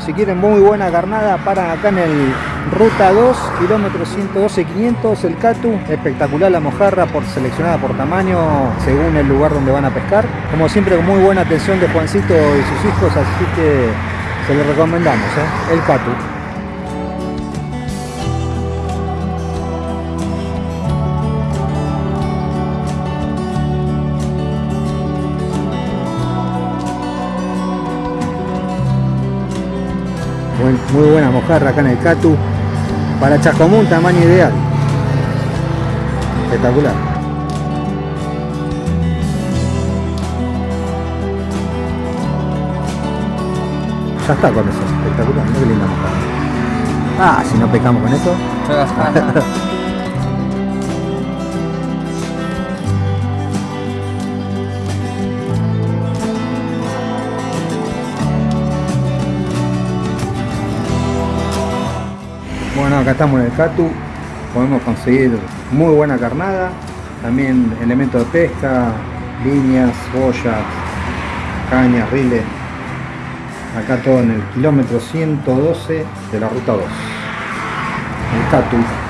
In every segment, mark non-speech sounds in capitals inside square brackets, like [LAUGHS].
si quieren muy buena carnada, paran acá en el Ruta 2, kilómetro 112 500, el Catu. Espectacular la mojarra, por, seleccionada por tamaño, según el lugar donde van a pescar. Como siempre, con muy buena atención de Juancito y sus hijos, así que se lo recomendamos, ¿eh? el Catu. Muy buena mojarra acá en el Catu. Para Chacomún, tamaño ideal. Espectacular. Ya está con eso, espectacular, muy linda mojarra. Ah, si no pecamos con eso. [LAUGHS] acá estamos en el Catu, podemos conseguir muy buena carnada, también elementos de pesca, líneas, boyas, cañas, riles. Acá todo en el kilómetro 112 de la ruta 2. El Catu.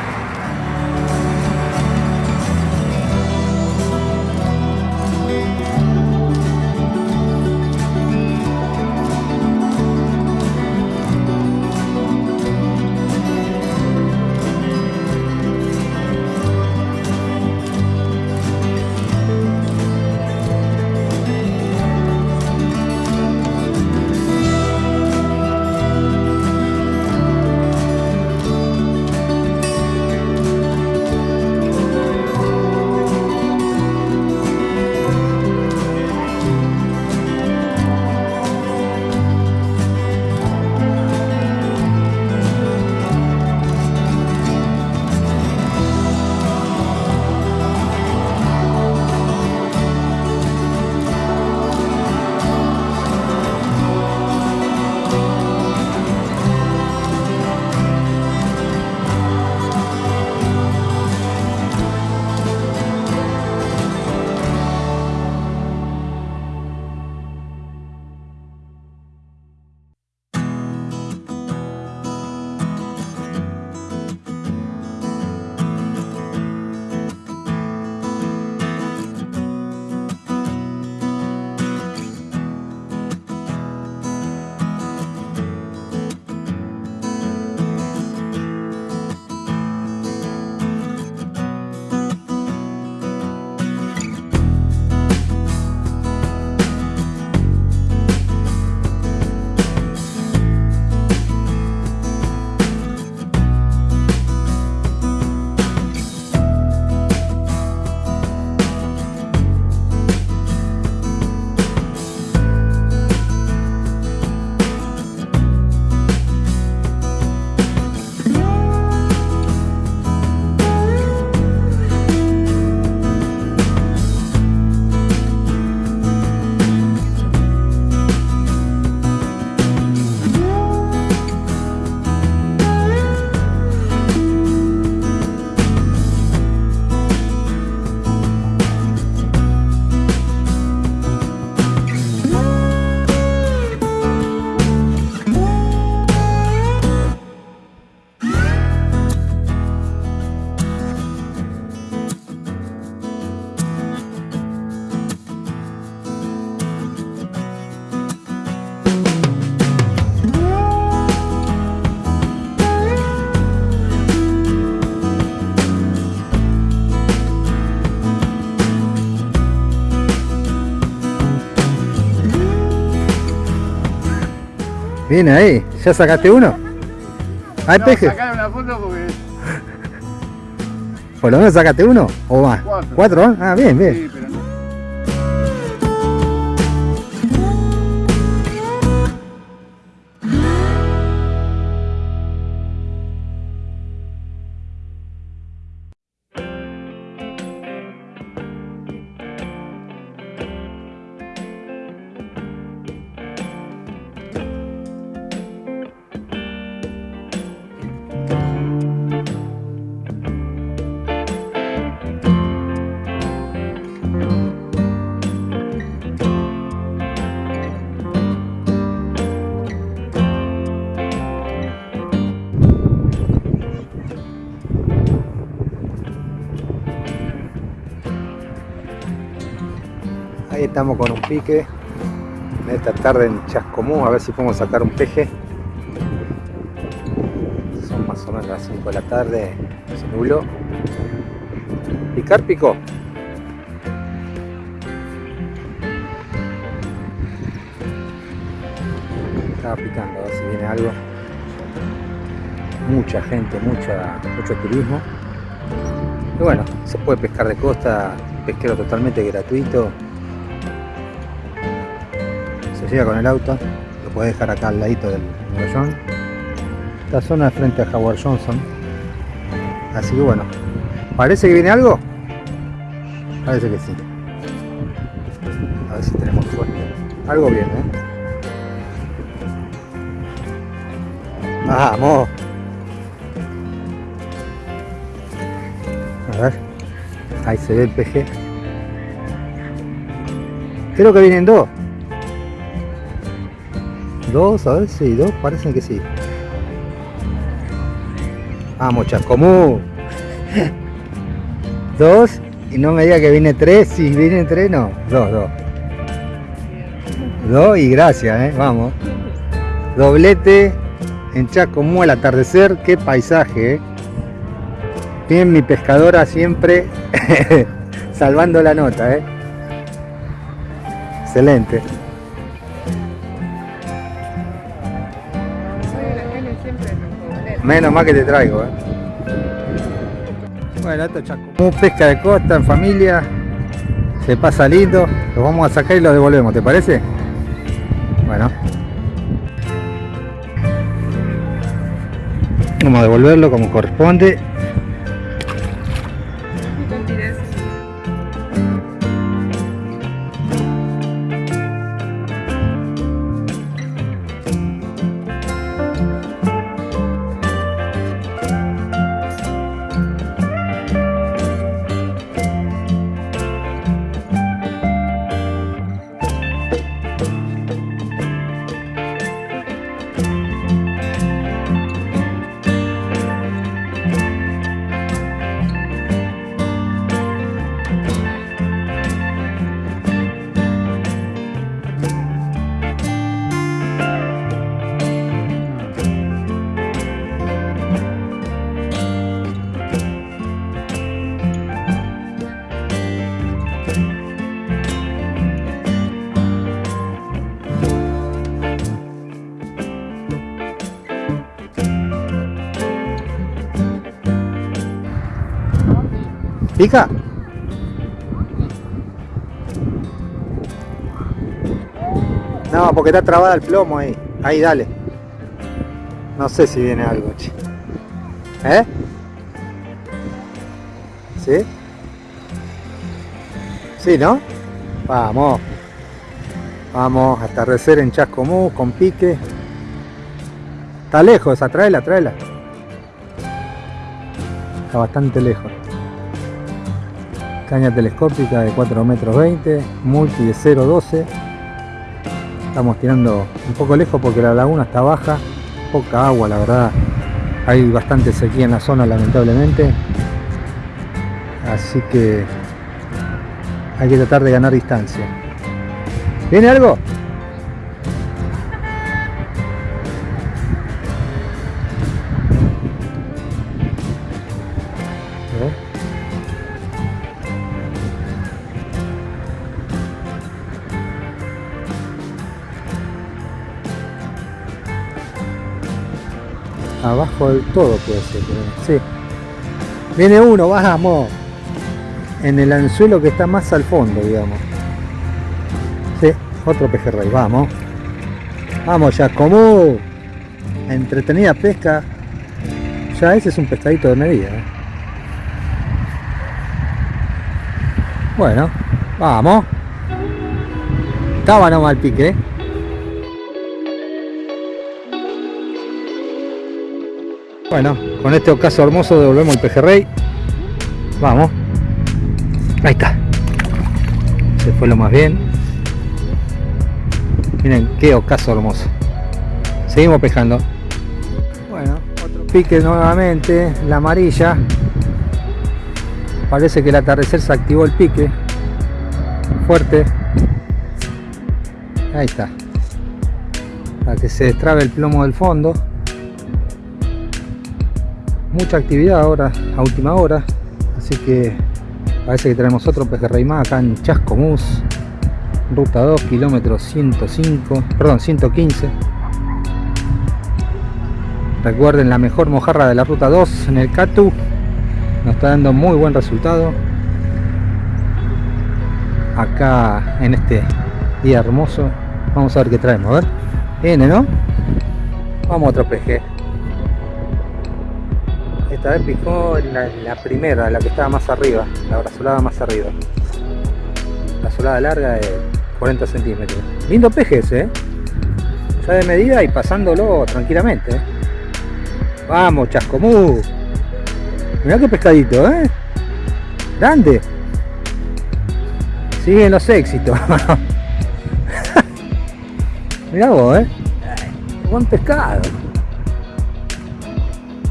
Viene ahí, ¿ya sacaste uno? ¿Hay no, peje? una foto porque... ¿Por lo menos sacaste uno? ¿O más? Cuatro. ¿Cuatro? Ah, bien, bien. Sí, estamos con un pique en esta tarde en Chascomú, a ver si podemos sacar un peje. Son más o menos las 5 de la tarde, se nubló. ¿Picar picó? Estaba picando, a ver si viene algo. Mucha gente, mucha, mucho turismo. Y bueno, se puede pescar de costa, pesquero totalmente gratuito. Se llega con el auto, lo puedes dejar acá al ladito del medallón. Esta zona de frente a Howard Johnson. Así que bueno, ¿parece que viene algo? Parece que sí. A ver si tenemos suerte. Algo viene, ¿eh? Vamos. A ver. Ahí se ve el peje. Creo que vienen dos. Dos, a ver si dos, parecen que sí. Vamos, Chascomú. [LAUGHS] Dos. Y no me diga que viene tres. Si viene tres, no. Dos, dos. Dos y gracias, ¿eh? Vamos. Doblete en Chascomú al atardecer. Qué paisaje, ¿eh? Bien, mi pescadora siempre [LAUGHS] salvando la nota, ¿eh? Excelente. Menos mal que te traigo, ¿eh? Bueno, esto es pesca de costa en familia. Se pasa lindo. Los vamos a sacar y los devolvemos, ¿te parece? Bueno. Vamos a devolverlo como corresponde. ¿Pica? No, porque está trabada el plomo ahí. Ahí, dale. No sé si viene algo, che. ¿Eh? ¿Sí? Sí, ¿no? Vamos. Vamos, atardecer en Chascomús con pique. Está lejos, tráela, tráela. Está bastante lejos caña telescópica de 4 metros 20 multi de 0.12 estamos tirando un poco lejos porque la laguna está baja poca agua la verdad. Hay bastante sequía en la zona lamentablemente. Así que hay que tratar de ganar distancia. ¿viene algo? Abajo del todo puede ser sí. Viene uno vamos. En el anzuelo que está más al fondo digamos. Sí otro pejerrey vamos. Vamos ya como entretenida pesca. Ya ese es un pescadito de medida ¿eh? bueno vamos. Estaba nomás el pique ¿eh? Bueno, con este ocaso hermoso devolvemos el pejerrey. Vamos. Ahí está. Se fue lo más bien. Miren qué ocaso hermoso. Seguimos pescando. Bueno, otro pique nuevamente. La amarilla. Parece que el atardecer se activó el pique. Fuerte. Ahí está. Para que se destrabe el plomo del fondo. Mucha actividad ahora, a última hora. Así que parece que tenemos otro pejerrey más acá en Chascomús. Ruta 2, kilómetros 105, perdón, 115. Recuerden la mejor mojarra de la ruta 2 en el Catu. Nos está dando muy buen resultado. Acá en este día hermoso. Vamos a ver qué traemos, a ver. Viene, ¿no? Vamos a otro peje. Esta vez picó la, primera, la que estaba más arriba, la brazolada más arriba. La solada larga de 40 centímetros. Lindo peje ese, ¿eh? Ya de medida y pasándolo tranquilamente. ¿eh? Vamos, chascomú. Mirá qué pescadito, ¿eh? Grande. Siguen los éxitos. [LAUGHS] Mirá vos, ¿eh? Buen pescado.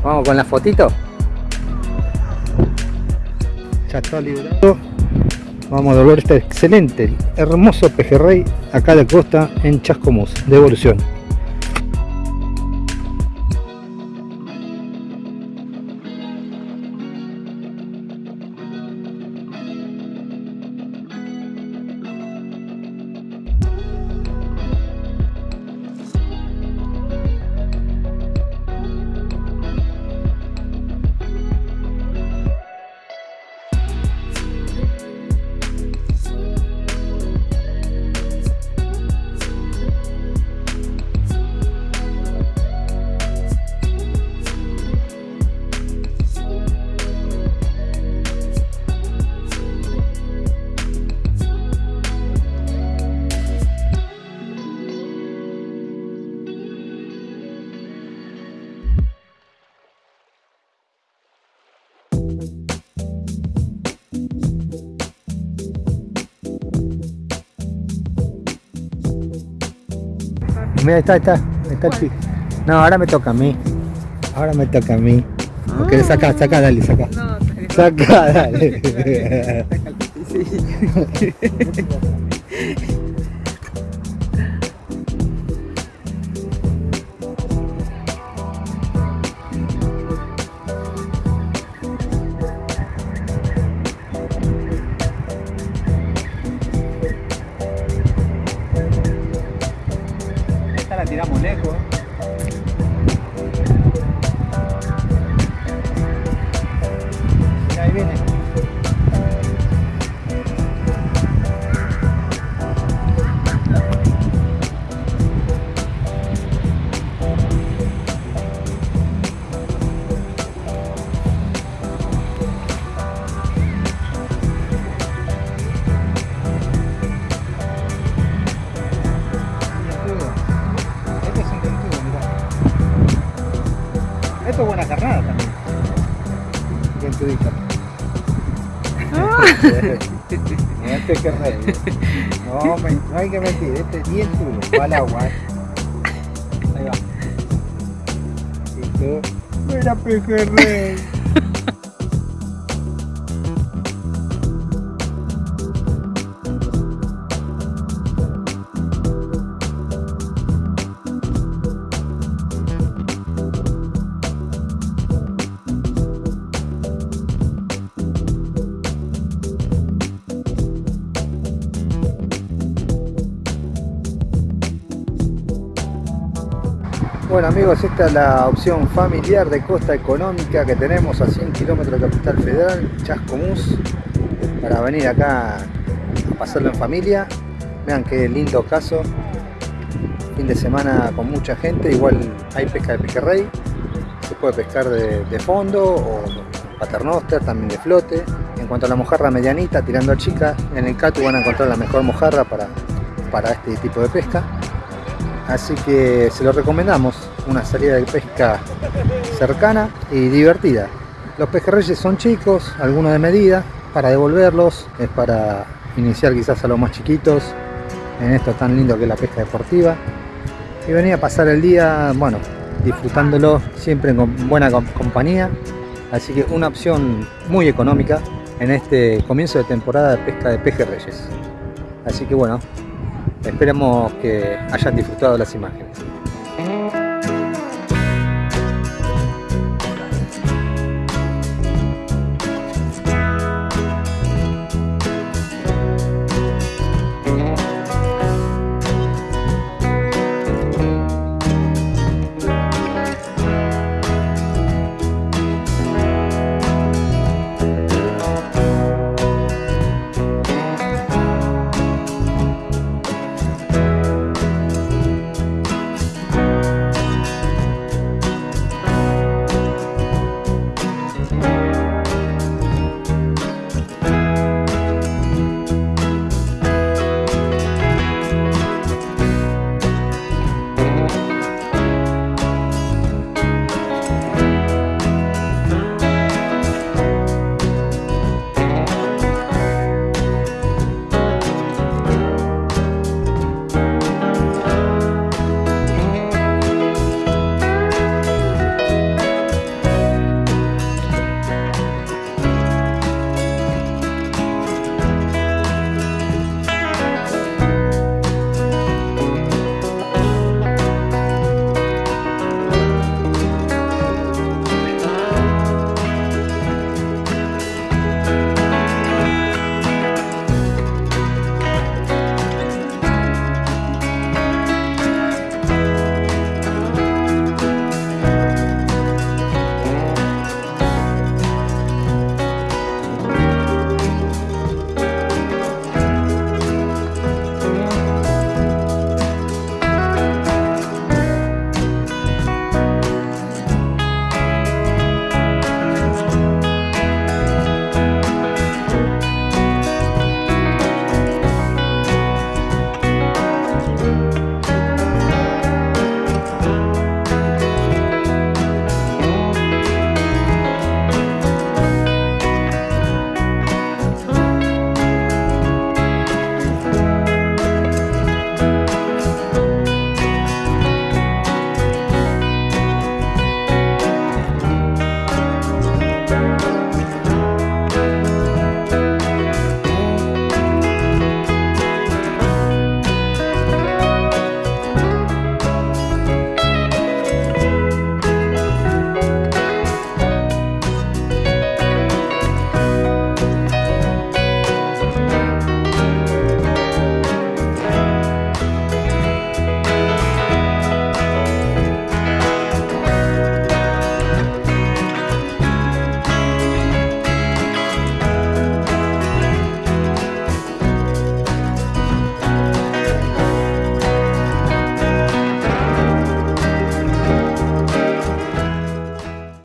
Vamos con la fotito. Ya está liberado. Vamos a devolver este excelente, hermoso pejerrey acá de costa en Chascomús. Devolución. Mira, está, está, está el No, ahora me toca a mí. Ahora me toca a mí. Ok, saca, saca, dale, saca. No, Saca, dale. Esta la [LAUGHS] Rey. [LAUGHS] No, me- no hay que mentir, este es bien duro, va al agua. [LAUGHS] Ahí va. Listo. Mira pejerrey. Bueno amigos, esta es la opción familiar de costa económica que tenemos a 100 kilómetros de Capital Federal, Chascomús, para venir acá a pasarlo en familia. Vean qué lindo caso, fin de semana con mucha gente, igual hay pesca de pejerrey, se puede pescar de, fondo o paternoster, también de flote. En cuanto a la mojarra medianita, tirando a chica, en el Catu van a encontrar la mejor mojarra para, para este tipo de pesca. Así que se lo recomendamos, una salida de pesca cercana y divertida. Los pejerreyes son chicos, algunos de medida, para devolverlos, es para iniciar quizás a los más chiquitos en esto tan lindo que es la pesca deportiva. Y venir a pasar el día, bueno, disfrutándolo siempre con buena com- compañía. Así que una opción muy económica en este comienzo de temporada de pesca de pejerreyes. Así que bueno, esperemos que hayan disfrutado las imágenes.